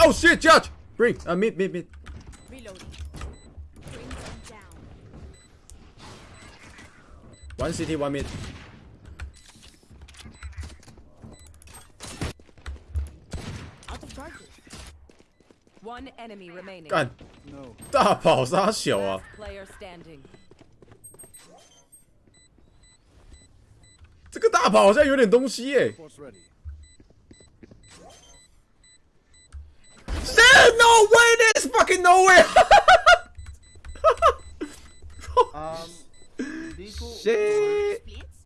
Oh shit, Judge! Bring, uh, mid, mid, mid. Reloading. Bring them down. One city, one mid. Out of charges. One enemy remaining. 干， No. 大跑杀小啊！ Player standing. 这个大跑好像有点东西耶。 Force Fucking no way! Um. Shit!